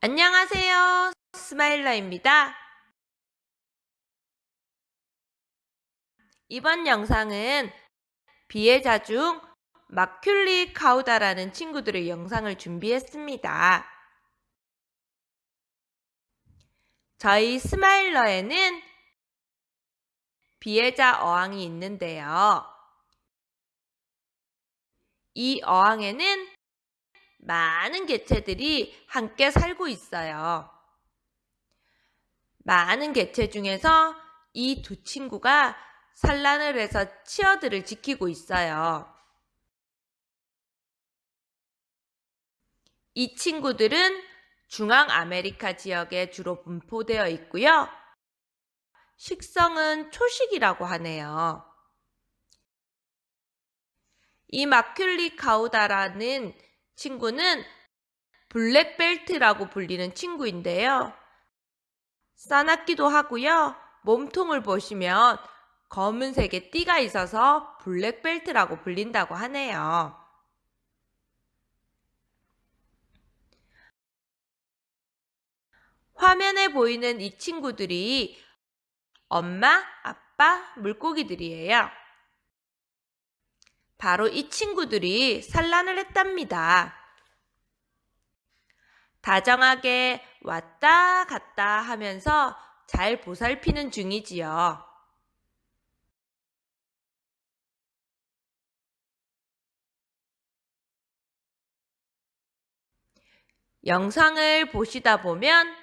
안녕하세요. 스마일러입니다. 이번 영상은 비해자 중 마큘리 카우다라는 친구들의 영상을 준비했습니다. 저희 스마일러에는 비해자 어항이 있는데요. 이 어항에는 많은 개체들이 함께 살고 있어요. 많은 개체 중에서 이 두 친구가 산란을 해서 치어들을 지키고 있어요. 이 친구들은 중앙 아메리카 지역에 주로 분포되어 있고요. 식성은 초식이라고 하네요. 이 마큘리 카우다라는 친구는 블랙벨트라고 불리는 친구인데요. 싸납기도 하고요. 몸통을 보시면 검은색의 띠가 있어서 블랙벨트라고 불린다고 하네요. 화면에 보이는 이 친구들이 엄마, 아빠, 물고기들이에요. 바로 이 친구들이 산란을 했답니다. 다정하게 왔다 갔다 하면서 잘 보살피는 중이지요. 영상을 보시다 보면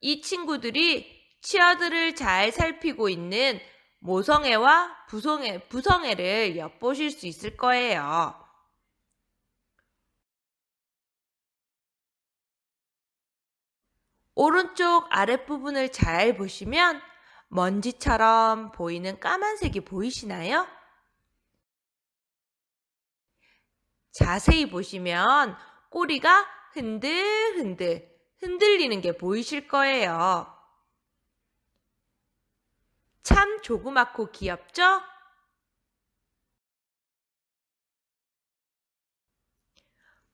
이 친구들이 치어들을 잘 살피고 있는 모성애와 부성애, 부성애를 엿보실 수 있을 거예요. 오른쪽 아랫부분을 잘 보시면 먼지처럼 보이는 까만색이 보이시나요? 자세히 보시면 꼬리가 흔들흔들 흔들리는 게 보이실 거예요. 참 조그맣고 귀엽죠?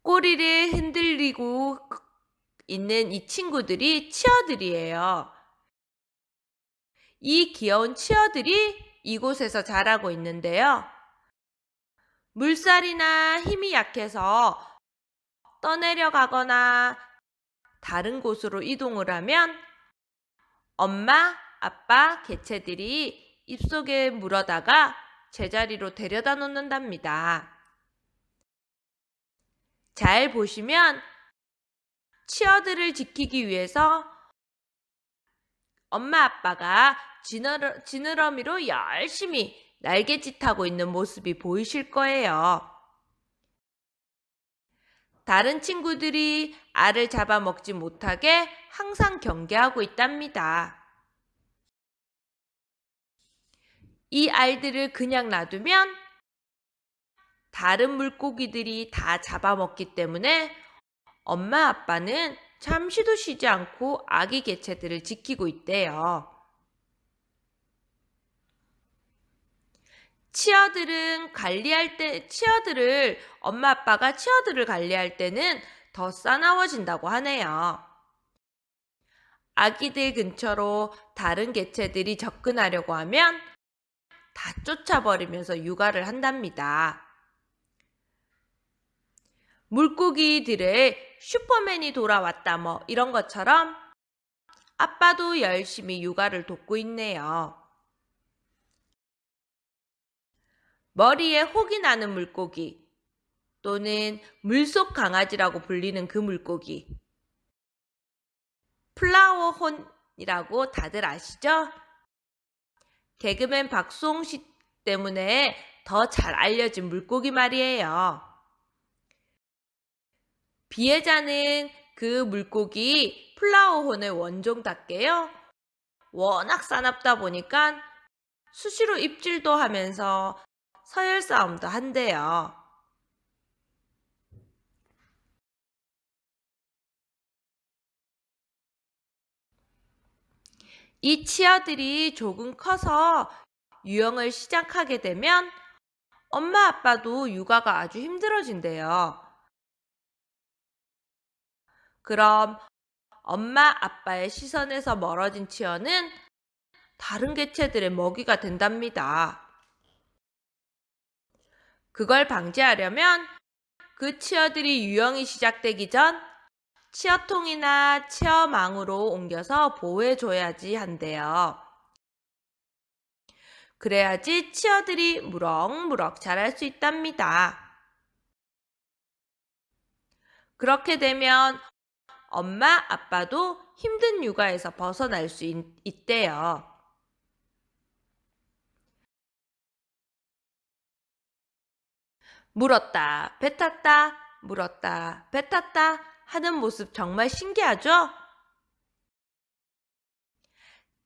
꼬리를 흔들리고 있는 이 친구들이 치어들이에요. 이 귀여운 치어들이 이곳에서 자라고 있는데요. 물살이나 힘이 약해서 떠내려가거나 다른 곳으로 이동을 하면 엄마, 아빠 개체들이 입속에 물어다가 제자리로 데려다 놓는답니다. 잘 보시면 치어들을 지키기 위해서 엄마 아빠가 지느러, 지느러미로 열심히 날개짓하고 있는 모습이 보이실 거예요. 다른 친구들이 알을 잡아먹지 못하게 항상 경계하고 있답니다. 이 알들을 그냥 놔두면 다른 물고기들이 다 잡아먹기 때문에 엄마 아빠는 잠시도 쉬지 않고 아기 개체들을 지키고 있대요. 치어들은 관리할 때, 치어들을, 엄마 아빠가 치어들을 관리할 때는 더 싸나워진다고 하네요. 아기들 근처로 다른 개체들이 접근하려고 하면 다 쫓아버리면서 육아를 한답니다. 물고기들의 슈퍼맨이 돌아왔다 뭐 이런 것처럼 아빠도 열심히 육아를 돕고 있네요. 머리에 혹이 나는 물고기 또는 물속 강아지라고 불리는 그 물고기 플라워혼이라고 다들 아시죠? 개그맨 박수홍 씨 때문에 더 잘 알려진 물고기 말이에요. 비에자는 그 물고기 플라워혼의 원종답게요. 워낙 싸납다 보니까 수시로 입질도 하면서 서열 싸움도 한대요. 이 치아들이 조금 커서 유형을 시작하게 되면 엄마 아빠도 육아가 아주 힘들어진대요. 그럼 엄마, 아빠의 시선에서 멀어진 치어는 다른 개체들의 먹이가 된답니다. 그걸 방지하려면 그 치어들이 유형이 시작되기 전 치어통이나 치어망으로 옮겨서 보호해줘야지 한대요. 그래야지 치어들이 무럭무럭 자랄 수 있답니다. 그렇게 되면 엄마, 아빠도 힘든 육아에서 벗어날 수 있, 있대요. 물었다, 뱉었다, 물었다, 뱉었다 하는 모습 정말 신기하죠?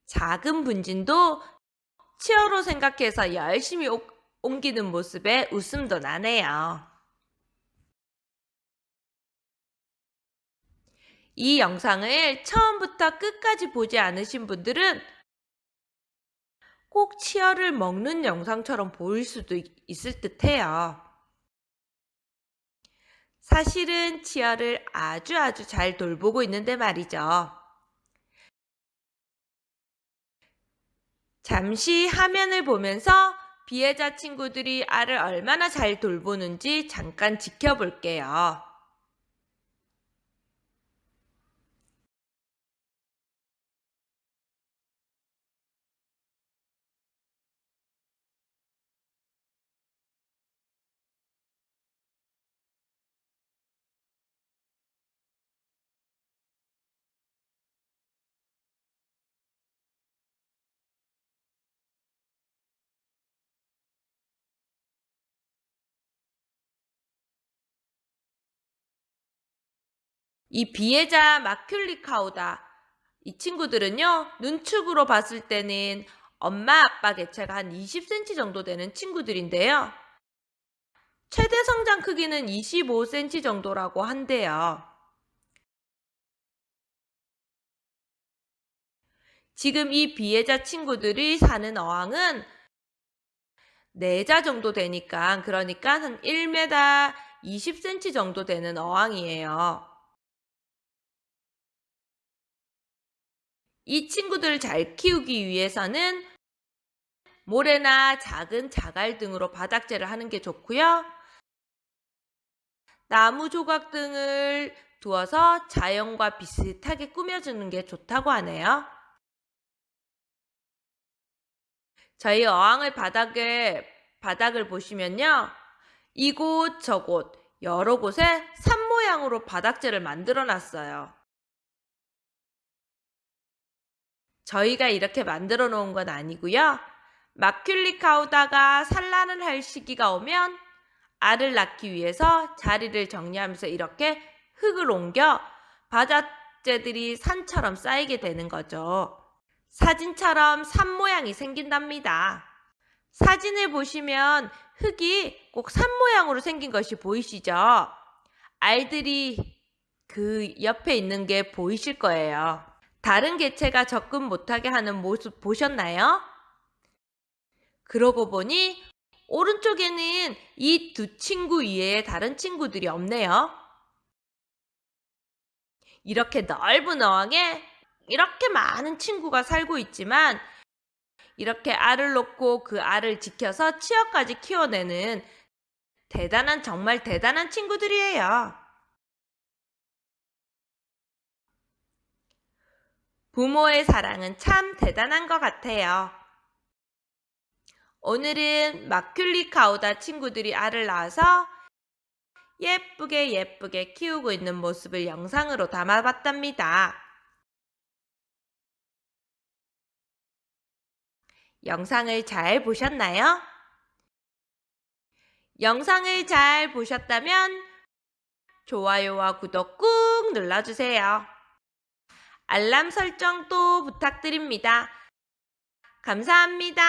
작은 분진도 치어로 생각해서 열심히 오, 옮기는 모습에 웃음도 나네요. 이 영상을 처음부터 끝까지 보지 않으신 분들은 꼭 치어를 먹는 영상처럼 보일 수도 있을 듯 해요. 사실은 치어를 아주 아주 잘 돌보고 있는데 말이죠. 잠시 화면을 보면서 비해자 친구들이 알을 얼마나 잘 돌보는지 잠깐 지켜볼게요. 이 비해자 마큘리카우다. 이 친구들은요, 눈축으로 봤을 때는 엄마 아빠 개체가 한 20cm 정도 되는 친구들인데요. 최대 성장 크기는 25cm 정도라고 한대요. 지금 이 비해자 친구들이 사는 어항은 4자 정도 되니까 그러니까 한 1m 20cm 정도 되는 어항이에요. 이 친구들을 잘 키우기 위해서는 모래나 작은 자갈 등으로 바닥재를 하는 게 좋고요. 나무 조각 등을 두어서 자연과 비슷하게 꾸며주는 게 좋다고 하네요. 저희 어항을 바닥에 바닥을 보시면요. 이곳 저곳 여러 곳에 산 모양으로 바닥재를 만들어 놨어요. 저희가 이렇게 만들어 놓은 건 아니고요. 마큘리 카우다가 산란을 할 시기가 오면 알을 낳기 위해서 자리를 정리하면서 이렇게 흙을 옮겨 바닷재들이 산처럼 쌓이게 되는 거죠. 사진처럼 산 모양이 생긴답니다. 사진을 보시면 흙이 꼭 산 모양으로 생긴 것이 보이시죠? 알들이 그 옆에 있는 게 보이실 거예요. 다른 개체가 접근 못하게 하는 모습 보셨나요? 그러고 보니 오른쪽에는 이 두 친구 이외에 다른 친구들이 없네요. 이렇게 넓은 어항에 이렇게 많은 친구가 살고 있지만 이렇게 알을 놓고 그 알을 지켜서 치어까지 키워내는 대단한 정말 대단한 친구들이에요. 부모의 사랑은 참 대단한 것 같아요. 오늘은 마큘리 카우다 친구들이 알을 낳아서 예쁘게 예쁘게 키우고 있는 모습을 영상으로 담아봤답니다. 영상을 잘 보셨나요? 영상을 잘 보셨다면 좋아요와 구독 꾹 눌러주세요. 알람 설정도 부탁드립니다. 감사합니다.